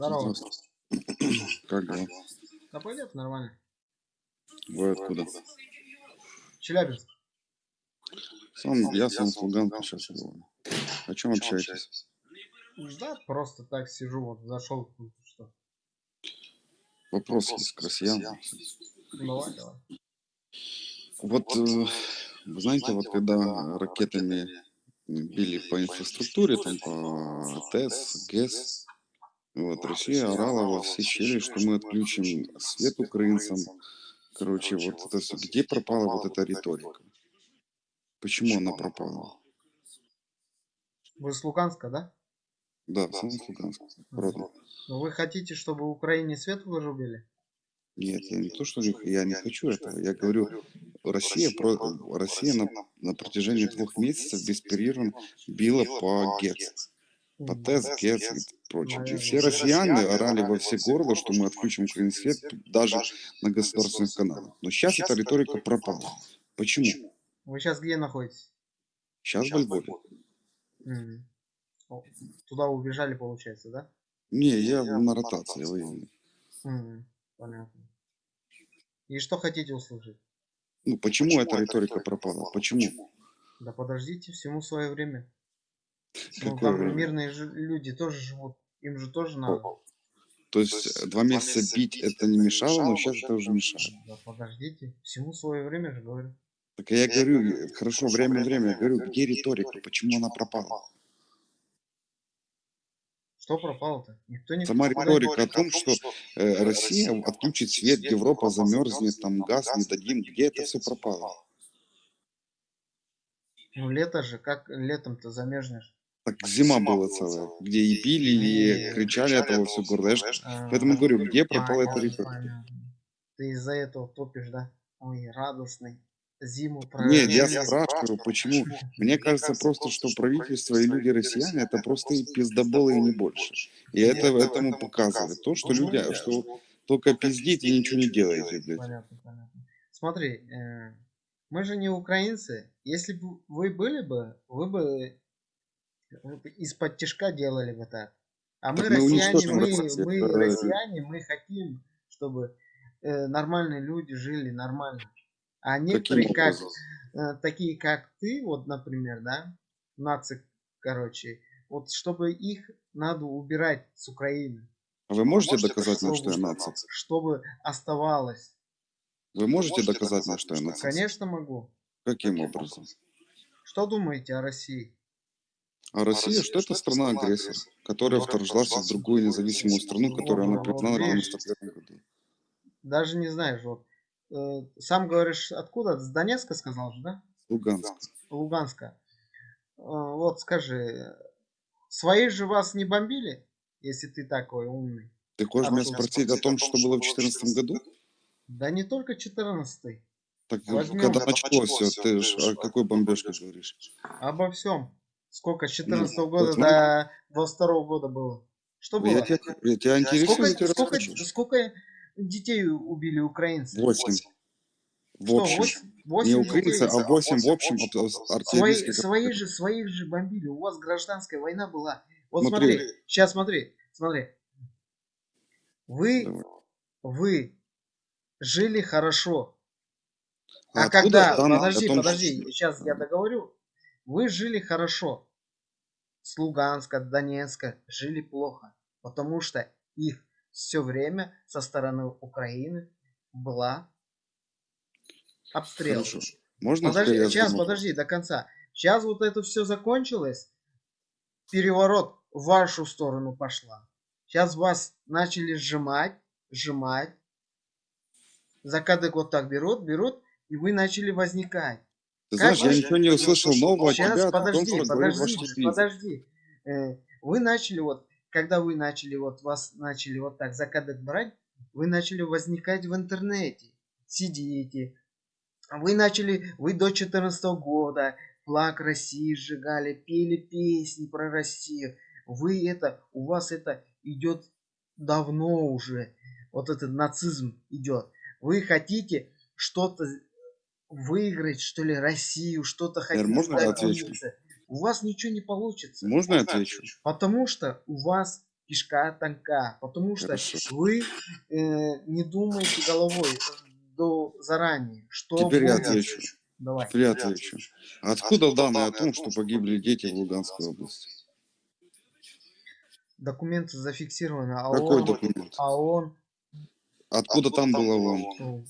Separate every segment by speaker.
Speaker 1: Здорово.
Speaker 2: Как дела?
Speaker 1: Да пойдет нормально.
Speaker 2: Вы откуда?
Speaker 1: Челябинск.
Speaker 2: Сам, я сам с Луганска сейчас говорю. О чем общаетесь?
Speaker 1: Да, просто так сижу, вот зашел. Что?
Speaker 2: Вопрос есть к россиянам.
Speaker 1: Давай, давай.
Speaker 2: Вот, э, вы знаете, вот когда ракетами били по инфраструктуре, там по ТЭС, ГЭС, вот, Россия орала во все щели, что мы отключим свет украинцам. Короче, вот это всё. Где пропала вот эта риторика? Почему она пропала?
Speaker 1: Вы с Луганска, да?
Speaker 2: Да, сам с Луганска. Родом.
Speaker 1: Ну, вы хотите, чтобы в Украине свет вырубили?
Speaker 2: Нет, я не то, что не- я не хочу этого. Я говорю, Россия, про, Россия на, на протяжении двух месяцев беспрерывно била по ГЕЦ, по ТЭС, ГЕЦ прочее. Все россияне орали во все горло, что мы отключим украинский свет даже на государственных каналах. Но сейчас эта риторика пропала. Почему?
Speaker 1: Вы сейчас где находитесь?
Speaker 2: Сейчас во Львове.
Speaker 1: О, Туда убежали, получается, да?
Speaker 2: Не, я на ротации военной.
Speaker 1: Мгм. Понятно. И что хотите услышать?
Speaker 2: Ну, почему эта риторика пропала? Почему?
Speaker 1: Да подождите, всему свое время. Ну, там
Speaker 2: время?
Speaker 1: мирные люди тоже живут. Им же тоже надо.
Speaker 2: То есть э, два месяца бить это не мешало, но сейчас это уже мешает.
Speaker 1: Да подождите, всему свое время же говорю.
Speaker 2: Так я говорю, э, хорошо, время, время, я говорю, где риторика, почему она пропала?
Speaker 1: Что пропало-то? Никто не
Speaker 2: Сама риторика о том, что э, Россия отключит свет, Европа замерзнет, там газ не дадим, где это все пропало?
Speaker 1: Ну лето же, как летом-то замерзнешь?
Speaker 2: Так зима была целая, где и били, и кричали этого все горло. Я ж
Speaker 1: А,
Speaker 2: Поэтому говорю, где пропала эта
Speaker 1: понятно. Ты из-за этого топишь, да? Ой, радостный. Зиму
Speaker 2: Нет, я спрашиваю, почему? Мне кажется просто, что правительство и люди россияне это просто и пиздоболы и не больше. И это этому показывает то, что люди, что только пиздите и ничего не делаете, блядь.
Speaker 1: Понятно, понятно. Смотри, э, мы же не украинцы. Если бы вы были бы, вы бы из-под тяжка делали бы так. А мы
Speaker 2: Так мы
Speaker 1: россияне, мы,
Speaker 2: Россию.
Speaker 1: мы
Speaker 2: Э,
Speaker 1: россияне, мы хотим, чтобы э, нормальные люди жили нормально. А некоторые, как, э, такие как ты, вот, например, да, нацик, короче, вот чтобы их надо убирать с Украины.
Speaker 2: А Вы можете доказать мне, что я нацик?
Speaker 1: Чтобы оставалось.
Speaker 2: Вы можете доказать мне, что я нацик?
Speaker 1: Конечно могу.
Speaker 2: Каким образом?
Speaker 1: Что думаете о России?
Speaker 2: А Россия, что это страна-агрессор, которая вторглась в другую независимую страну, которую она признала в 91 году.
Speaker 1: Даже не знаешь, вот. э, сам говоришь, откуда? С Донецка сказал же, да?
Speaker 2: Луганск.
Speaker 1: Луганска. Э, вот скажи, свои же вас не бомбили, если ты такой умный?
Speaker 2: Ты хочешь
Speaker 1: А
Speaker 2: меня спросить о том, что было в 2014 году?
Speaker 1: Да не только 14
Speaker 2: Так
Speaker 1: Возьмем.
Speaker 2: когда началось все, ты ж о какой бомбежке говоришь?
Speaker 1: Обо всем. Сколько с
Speaker 2: Ну,
Speaker 1: 14
Speaker 2: вот
Speaker 1: года
Speaker 2: смотри.
Speaker 1: до 22 года было? Что было?
Speaker 2: Я тебя, я тебя интересую,
Speaker 1: Сколько,
Speaker 2: я
Speaker 1: сколько,
Speaker 2: расскажу.
Speaker 1: сколько детей убили украинцы?
Speaker 2: Восемь. В
Speaker 1: Что,
Speaker 2: общем.
Speaker 1: восемь-
Speaker 2: Не
Speaker 1: восемь
Speaker 2: украинцы,
Speaker 1: детей?
Speaker 2: а восемь в общем
Speaker 1: Свои, своих же, своих же бомбили. У вас гражданская война была. Вот
Speaker 2: Смотри.
Speaker 1: смотри, сейчас смотри, смотри. Вы,
Speaker 2: Давай.
Speaker 1: вы жили хорошо. А,
Speaker 2: откуда
Speaker 1: когда, подожди,
Speaker 2: том,
Speaker 1: подожди,
Speaker 2: что-
Speaker 1: сейчас я договорю. Вы жили хорошо. С Луганска, Донецка жили плохо. Потому что их все время со стороны Украины была обстрел.
Speaker 2: Хорошо. Можно
Speaker 1: Подожди, сейчас,
Speaker 2: задам
Speaker 1: подожди, до конца. Сейчас вот это все закончилось. Переворот в вашу сторону пошла. Сейчас вас начали сжимать, сжимать. За кадык вот так берут, берут, и вы начали возникать.
Speaker 2: Ты
Speaker 1: Как
Speaker 2: знаешь, я ничего не услышал нового от тебя, о том,
Speaker 1: подожди,
Speaker 2: что
Speaker 1: подожди, подожди. Э, Вы начали вот, когда вы начали вот, вас начали вот так за брать, вы начали возникать в интернете. Сидите. Вы начали, вы до 14 года флаг России сжигали, пели песни про Россию. Вы это, у вас это идет давно уже. Вот этот нацизм идет. Вы хотите что-то выиграть, что ли, Россию, что-то хотите
Speaker 2: можно я отвечу?
Speaker 1: У вас ничего не получится.
Speaker 2: Можно я отвечу?
Speaker 1: Потому что у вас кишка тонка, потому что
Speaker 2: Хорошо.
Speaker 1: вы э, не думаете головой э, до заранее, что
Speaker 2: Теперь я отвечу.
Speaker 1: Давай.
Speaker 2: Теперь я отвечу. Откуда данные о том, что погибли дети в Луганской области?
Speaker 1: Документы зафиксированы, а
Speaker 2: Какой
Speaker 1: он,
Speaker 2: документ?
Speaker 1: а он,
Speaker 2: Откуда там было ООН?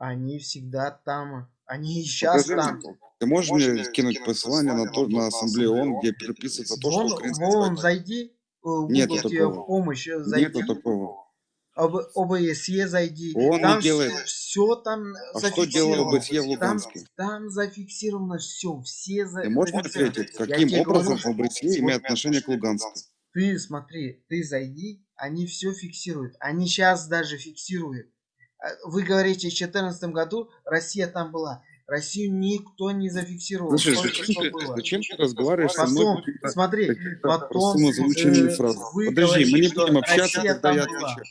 Speaker 1: Ну, они всегда там, они и сейчас
Speaker 2: Покажи
Speaker 1: там.
Speaker 2: Ты можешь мне скинуть посылание на, то, на ассамблею ООН, где переписывается то, что украинская
Speaker 1: вон зайди, э,
Speaker 2: Нету
Speaker 1: тебе в
Speaker 2: такого.
Speaker 1: помощь, э, зайди,
Speaker 2: Нету такого.
Speaker 1: об, ОБСЕ зайди,
Speaker 2: Он
Speaker 1: там
Speaker 2: не делает.
Speaker 1: все там
Speaker 2: А что делал. ОБСЕ в
Speaker 1: Там,
Speaker 2: Луганске?
Speaker 1: там зафиксировано все, все за,
Speaker 2: Ты можешь ответить, каким образом
Speaker 1: говорю,
Speaker 2: ОБСЕ имеет отношение к Луганску?
Speaker 1: ты смотри, ты зайди, они все фиксируют. Они сейчас даже фиксируют. А Вы говорите, в 2014 году Россия там была. Россию никто не зафиксировал.
Speaker 2: Слушай,
Speaker 1: Только
Speaker 2: зачем
Speaker 1: что
Speaker 2: ты,
Speaker 1: было.
Speaker 2: зачем ты разговариваешь со мной
Speaker 1: Потом, смотри, потом э, вы
Speaker 2: Подожди, мы
Speaker 1: говорите,
Speaker 2: не
Speaker 1: что
Speaker 2: будем общаться, когда я отвечаю.